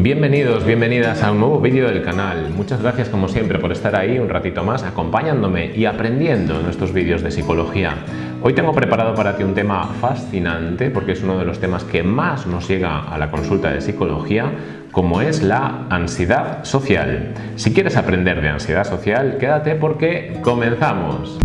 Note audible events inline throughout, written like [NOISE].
Bienvenidos, bienvenidas a un nuevo vídeo del canal. Muchas gracias como siempre por estar ahí un ratito más acompañándome y aprendiendo en estos vídeos de psicología. Hoy tengo preparado para ti un tema fascinante porque es uno de los temas que más nos llega a la consulta de psicología como es la ansiedad social. Si quieres aprender de ansiedad social, quédate porque comenzamos.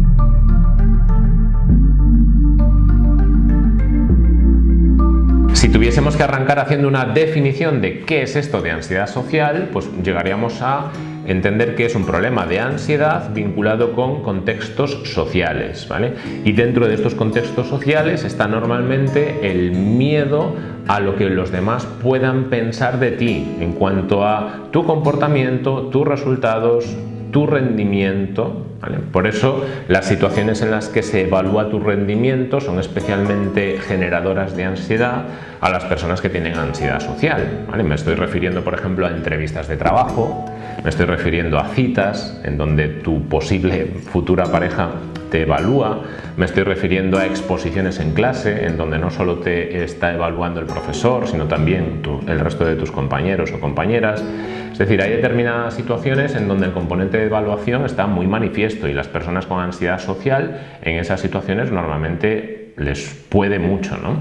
Si tuviésemos que arrancar haciendo una definición de qué es esto de ansiedad social, pues llegaríamos a entender que es un problema de ansiedad vinculado con contextos sociales. ¿vale? Y dentro de estos contextos sociales está normalmente el miedo a lo que los demás puedan pensar de ti en cuanto a tu comportamiento, tus resultados, tu rendimiento. Por eso las situaciones en las que se evalúa tu rendimiento son especialmente generadoras de ansiedad a las personas que tienen ansiedad social. Me estoy refiriendo, por ejemplo, a entrevistas de trabajo, me estoy refiriendo a citas en donde tu posible futura pareja te evalúa, me estoy refiriendo a exposiciones en clase en donde no solo te está evaluando el profesor, sino también el resto de tus compañeros o compañeras. Es decir, hay determinadas situaciones en donde el componente de evaluación está muy manifiesto y las personas con ansiedad social en esas situaciones normalmente les puede mucho. ¿no?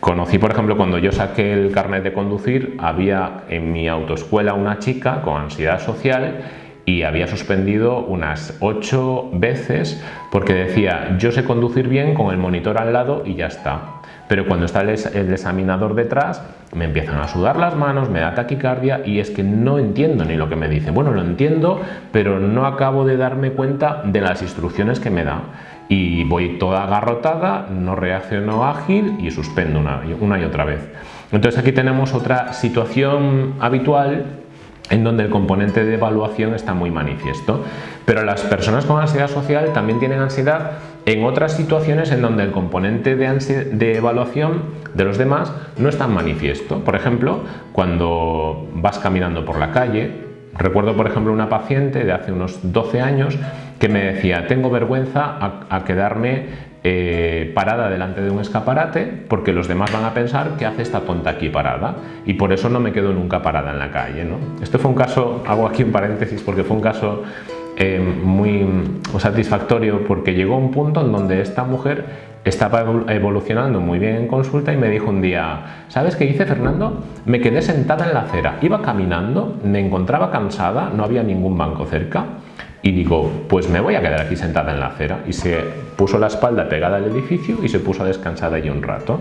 Conocí, por ejemplo, cuando yo saqué el carnet de conducir, había en mi autoescuela una chica con ansiedad social y había suspendido unas ocho veces porque decía yo sé conducir bien con el monitor al lado y ya está. Pero cuando está el, examinador detrás me empiezan a sudar las manos, me da taquicardia y es que no entiendo ni lo que me dice. Bueno, lo entiendo, pero no acabo de darme cuenta de las instrucciones que me da. Y voy toda agarrotada, no reacciono ágil y suspendo una, una y otra vez. Entonces aquí tenemos otra situación habitual en donde el componente de evaluación está muy manifiesto. Pero las personas con ansiedad social también tienen ansiedad en otras situaciones en donde el componente de, evaluación de los demás no es tan manifiesto. Por ejemplo, cuando vas caminando por la calle, recuerdo por ejemplo una paciente de hace unos 12 años que me decía, tengo vergüenza a quedarme eh, parada delante de un escaparate porque los demás van a pensar que hace esta tonta aquí parada y por eso no me quedo nunca parada en la calle. ¿no? Esto fue un caso, hago aquí un paréntesis porque fue un caso eh, muy satisfactorio porque llegó un punto en donde esta mujer estaba evolucionando muy bien en consulta y me dijo un día, ¿sabes qué hice Fernando? Me quedé sentada en la acera, iba caminando, me encontraba cansada, no había ningún banco cerca y digo, pues me voy a quedar aquí sentada en la acera y se puso la espalda pegada al edificio y se puso a descansar allí un rato.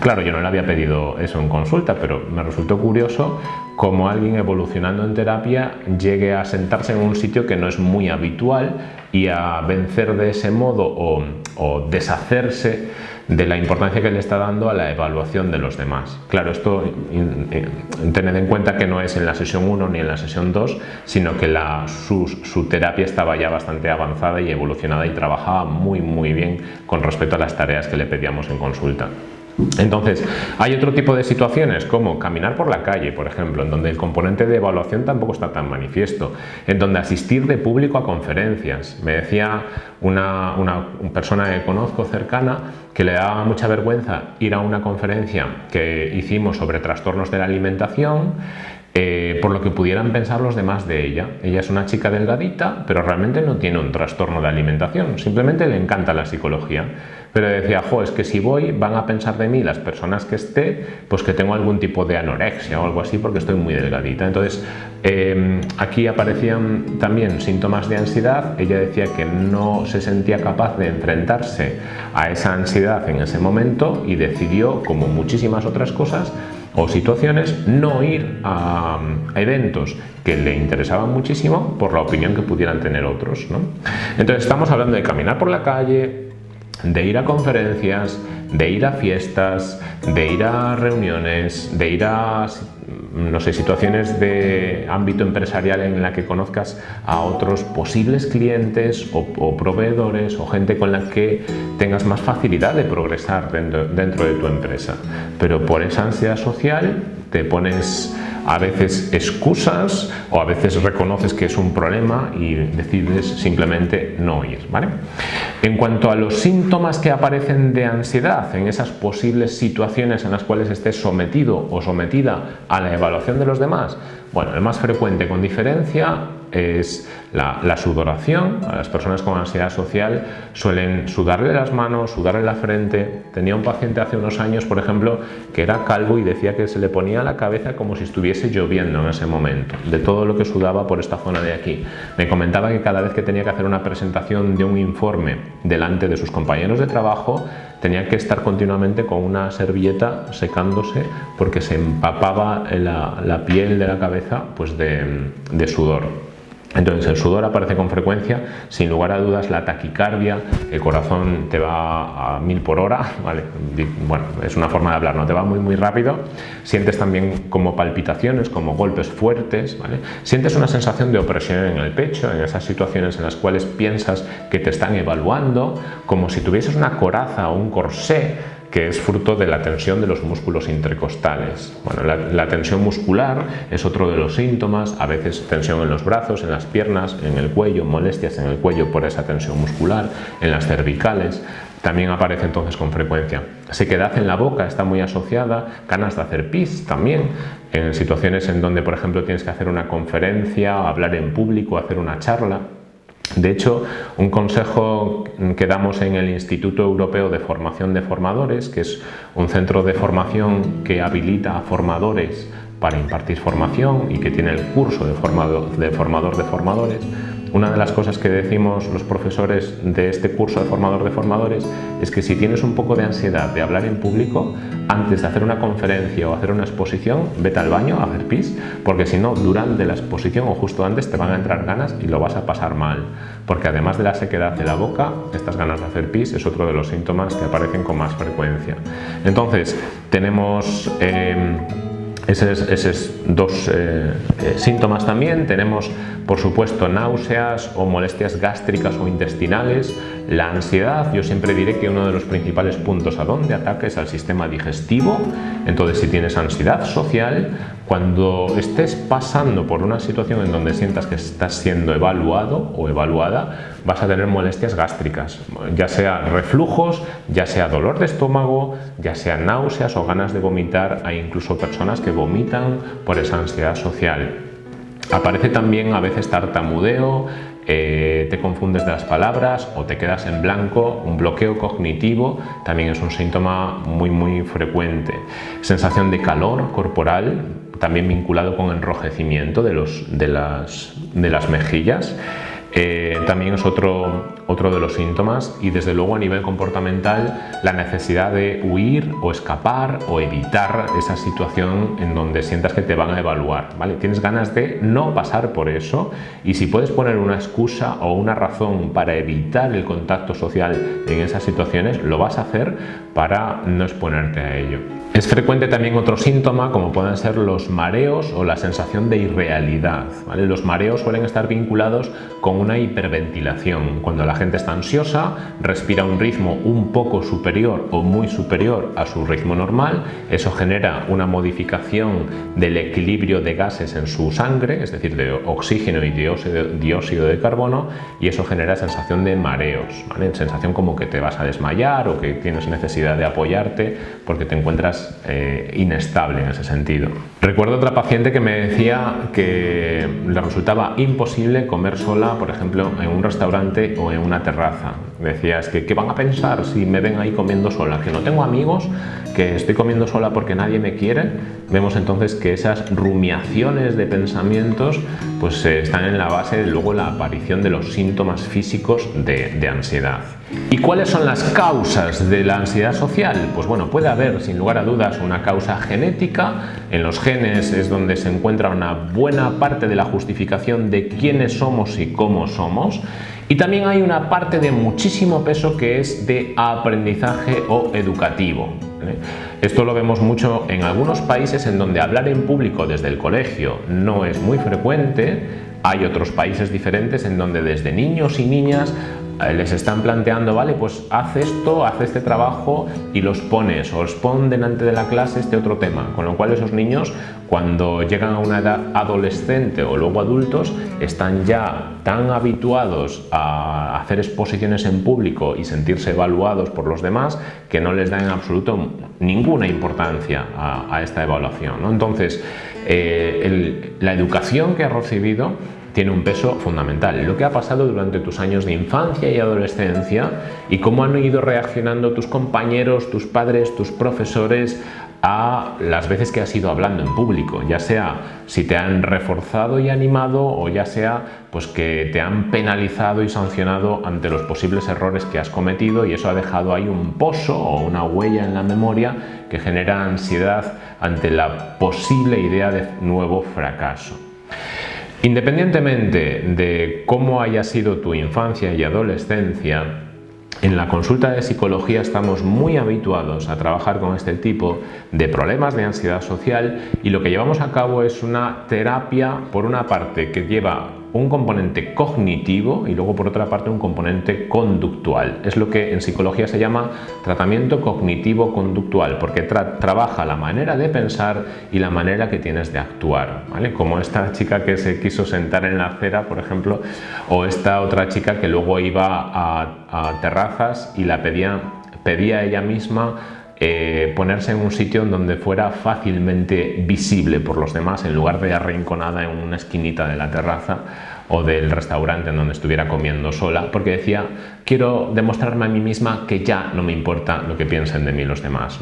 Claro, yo no le había pedido eso en consulta, pero me resultó curioso cómo alguien evolucionando en terapia llegue a sentarse en un sitio que no es muy habitual y a vencer de ese modo o, o deshacerse de la importancia que le está dando a la evaluación de los demás. Claro, esto tened en cuenta que no es en la sesión 1 ni en la sesión 2, sino que la, su, su, terapia estaba ya bastante avanzada y evolucionada y trabajaba muy muy bien con respecto a las tareas que le pedíamos en consulta. Entonces, hay otro tipo de situaciones como caminar por la calle, por ejemplo, en donde el componente de evaluación tampoco está tan manifiesto, en donde asistir de público a conferencias. Me decía una, persona que conozco cercana que le daba mucha vergüenza ir a una conferencia que hicimos sobre trastornos de la alimentación eh, por lo que pudieran pensar los demás de ella. Ella es una chica delgadita, pero realmente no tiene un trastorno de alimentación, simplemente le encanta la psicología. Pero decía, jo, es que si voy van a pensar de mí las personas que esté, pues que tengo algún tipo de anorexia o algo así porque estoy muy delgadita. Entonces, em, aquí aparecían también síntomas de ansiedad. Ella decía que no se sentía capaz de enfrentarse a esa ansiedad en ese momento y decidió, como muchísimas otras cosas, o situaciones, no ir a, eventos que le interesaban muchísimo por la opinión que pudieran tener otros. Entonces estamos hablando de caminar por la calle, de ir a conferencias, de ir a fiestas, de ir a reuniones, de ir a no sé, situaciones de ámbito empresarial en la que conozcas a otros posibles clientes o, proveedores o gente con la que tengas más facilidad de progresar dentro, dentro de tu empresa. Pero por esa ansiedad social te pones a veces excusas o a veces reconoces que es un problema y decides simplemente no ir. ¿vale? En cuanto a los síntomas que aparecen de ansiedad en esas posibles situaciones en las cuales estés sometido o sometida a la evaluación de los demás, bueno, el más frecuente con diferencia es la, sudoración. A las personas con ansiedad social suelen sudarle las manos, sudarle la frente. Tenía un paciente hace unos años, por ejemplo, que era calvo y decía que se le ponía la cabeza como si estuviese lloviendo en ese momento, de todo lo que sudaba por esta zona de aquí. Me comentaba que cada vez que tenía que hacer una presentación de un informe delante de sus compañeros de trabajo, tenía que estar continuamente con una servilleta secándose porque se empapaba la, piel de la cabeza pues de sudor. Entonces el sudor aparece con frecuencia, sin lugar a dudas la taquicardia, el corazón te va a mil por hora, [LAUGHS] ¿vale? bueno, es una forma de hablar, no te va muy muy rápido, sientes también como palpitaciones, como golpes fuertes, ¿vale? sientes una sensación de opresión en el pecho, en esas situaciones en las cuales piensas que te están evaluando, como si tuvieses una coraza o un corsé que es fruto de la tensión de los músculos intercostales. Bueno, la, tensión muscular es otro de los síntomas, a veces tensión en los brazos, en las piernas, en el cuello, molestias en el cuello por esa tensión muscular, en las cervicales, también aparece entonces con frecuencia. Sequedad en la boca está muy asociada, ganas de hacer pis también, en situaciones en donde por ejemplo tienes que hacer una conferencia, hablar en público, hacer una charla, de hecho, un consejo que damos en el Instituto Europeo de Formación de Formadores, que es un centro de formación que habilita a formadores para impartir formación y que tiene el curso de formador de, formador de formadores, una de las cosas que decimos los profesores de este curso de formador de formadores es que si tienes un poco de ansiedad de hablar en público, antes de hacer una conferencia o hacer una exposición, vete al baño a hacer pis, porque si no, durante la exposición o justo antes te van a entrar ganas y lo vas a pasar mal. Porque además de la sequedad de la boca, estas ganas de hacer pis es otro de los síntomas que aparecen con más frecuencia. Entonces, tenemos... Eh, esos, dos eh, eh, síntomas también. Tenemos, por supuesto, náuseas o molestias gástricas o intestinales. La ansiedad, yo siempre diré que uno de los principales puntos a donde ataca es al sistema digestivo. Entonces, si tienes ansiedad social, cuando estés pasando por una situación en donde sientas que estás siendo evaluado o evaluada, vas a tener molestias gástricas, ya sea reflujos, ya sea dolor de estómago, ya sea náuseas o ganas de vomitar. Hay incluso personas que vomitan por esa ansiedad social. Aparece también a veces tartamudeo, eh, te confundes de las palabras o te quedas en blanco, un bloqueo cognitivo también es un síntoma muy muy frecuente. Sensación de calor corporal, también vinculado con enrojecimiento de, los, de, las, de las mejillas. Eh, también es otro, otro de los síntomas y desde luego a nivel comportamental la necesidad de huir o escapar o evitar esa situación en donde sientas que te van a evaluar. ¿vale? Tienes ganas de no pasar por eso y si puedes poner una excusa o una razón para evitar el contacto social en esas situaciones, lo vas a hacer para no exponerte a ello. Es frecuente también otro síntoma como pueden ser los mareos o la sensación de irrealidad. Los mareos suelen estar vinculados con una hiperventilación. Cuando la gente está ansiosa, respira un ritmo un poco superior o muy superior a su ritmo normal, eso genera una modificación del equilibrio de gases en su sangre, es decir, de oxígeno y dióxido de carbono, y eso genera sensación de mareos, sensación como que te vas a desmayar o que tienes necesidad de apoyarte porque te encuentras inestable en ese sentido. Recuerdo otra paciente que me decía que le resultaba imposible comer sola, por ejemplo, en un restaurante o en una terraza. Decía, es que ¿qué van a pensar si me ven ahí comiendo sola? Que no tengo amigos, que estoy comiendo sola porque nadie me quiere. Vemos entonces que esas rumiaciones de pensamientos pues eh, están en la base de luego la aparición de los síntomas físicos de ansiedad. ¿Y cuáles son las causas de la ansiedad social? Pues bueno, puede haber sin lugar a dudas una causa genética, en los genes es donde se encuentra una buena parte de la justificación de quiénes somos y cómo somos, y también hay una parte de muchísimo peso que es de aprendizaje o educativo. Esto lo vemos mucho en algunos países en donde hablar en público desde el colegio no es muy frecuente, hay otros países diferentes en donde desde niños y niñas eh, les están planteando, vale, pues haz esto, haz este trabajo y los pones o os pon delante de la clase este otro tema, con lo cual esos niños cuando llegan a una edad adolescente o luego adultos están ya tan habituados a hacer exposiciones en público y sentirse evaluados por los demás que no les dan en absoluto ninguna importancia a, esta evaluación. Entonces, eh, la educación que has recibido tiene un peso fundamental. Lo que ha pasado durante tus años de infancia y adolescencia y cómo han ido reaccionando tus compañeros, tus padres, tus profesores a las veces que has ido hablando en público, ya sea si te han reforzado y animado o ya sea pues que te han penalizado y sancionado ante los posibles errores que has cometido y eso ha dejado ahí un pozo o una huella en la memoria que genera ansiedad ante la posible idea de nuevo fracaso. Independientemente de cómo haya sido tu infancia y adolescencia, en la consulta de psicología estamos muy habituados a trabajar con este tipo de problemas de ansiedad social y lo que llevamos a cabo es una terapia, por una parte, que lleva un componente cognitivo y luego por otra parte un componente conductual. Es lo que en psicología se llama tratamiento cognitivo-conductual porque trabaja la manera de pensar y la manera que tienes de actuar. ¿vale? Como esta chica que se quiso sentar en la acera, por ejemplo, o esta otra chica que luego iba a, terrazas y la pedía, pedía ella misma eh, ponerse en un sitio en donde fuera fácilmente visible por los demás en lugar de arrinconada en una esquinita de la terraza o del restaurante en donde estuviera comiendo sola porque decía quiero demostrarme a mí misma que ya no me importa lo que piensen de mí los demás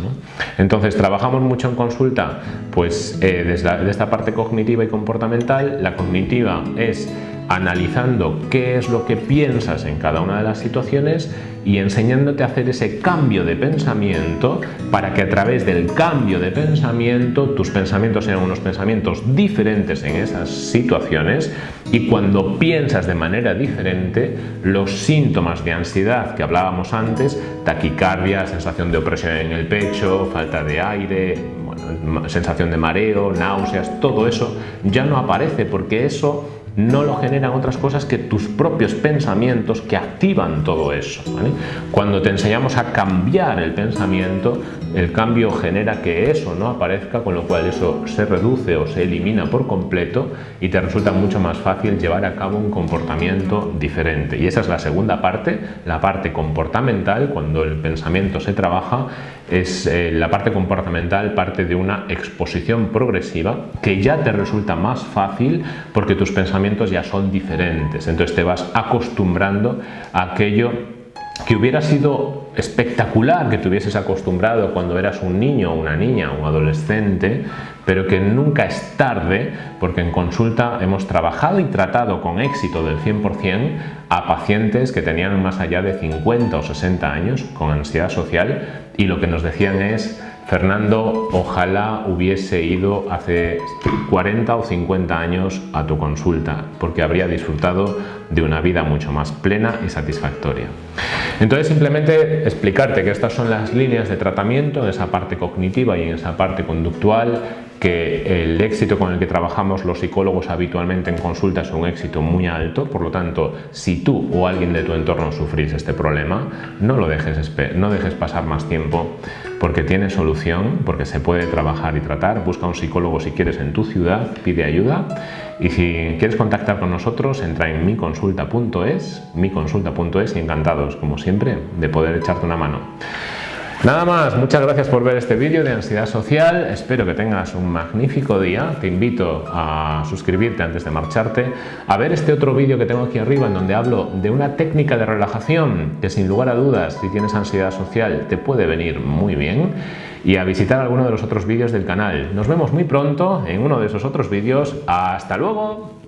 entonces trabajamos mucho en consulta pues eh, desde esta parte cognitiva y comportamental la cognitiva es analizando qué es lo que piensas en cada una de las situaciones y enseñándote a hacer ese cambio de pensamiento para que a través del cambio de pensamiento tus pensamientos sean unos pensamientos diferentes en esas situaciones y cuando piensas de manera diferente los síntomas de ansiedad que hablábamos antes, taquicardia, sensación de opresión en el pecho, falta de aire, sensación de mareo, náuseas, todo eso ya no aparece porque eso no lo generan otras cosas que tus propios pensamientos que activan todo eso. Cuando te enseñamos a cambiar el pensamiento, el cambio genera que eso no aparezca, con lo cual eso se reduce o se elimina por completo y te resulta mucho más fácil llevar a cabo un comportamiento diferente. Y esa es la segunda parte, la parte comportamental, cuando el pensamiento se trabaja, es eh, la parte comportamental parte de una exposición progresiva que ya te resulta más fácil porque tus pensamientos ya son diferentes. Entonces te vas acostumbrando a aquello que hubiera sido espectacular que te hubieses acostumbrado cuando eras un niño, una niña, un adolescente, pero que nunca es tarde porque en consulta hemos trabajado y tratado con éxito del 100% a pacientes que tenían más allá de 50 o 60 años con ansiedad social y lo que nos decían es Fernando, ojalá hubiese ido hace 40 o 50 años a tu consulta, porque habría disfrutado de una vida mucho más plena y satisfactoria. Entonces simplemente explicarte que estas son las líneas de tratamiento en esa parte cognitiva y en esa parte conductual que el éxito con el que trabajamos los psicólogos habitualmente en consulta es un éxito muy alto, por lo tanto, si tú o alguien de tu entorno sufrís este problema, no lo dejes, no dejes pasar más tiempo porque tiene solución, porque se puede trabajar y tratar. Busca un psicólogo si quieres en tu ciudad, pide ayuda y si quieres contactar con nosotros, entra en miconsulta.es, miconsulta.es y encantados, como siempre, de poder echarte una mano. Nada más, muchas gracias por ver este vídeo de ansiedad social, espero que tengas un magnífico día, te invito a suscribirte antes de marcharte, a ver este otro vídeo que tengo aquí arriba en donde hablo de una técnica de relajación que sin lugar a dudas si tienes ansiedad social te puede venir muy bien y a visitar alguno de los otros vídeos del canal. Nos vemos muy pronto en uno de esos otros vídeos, ¡hasta luego!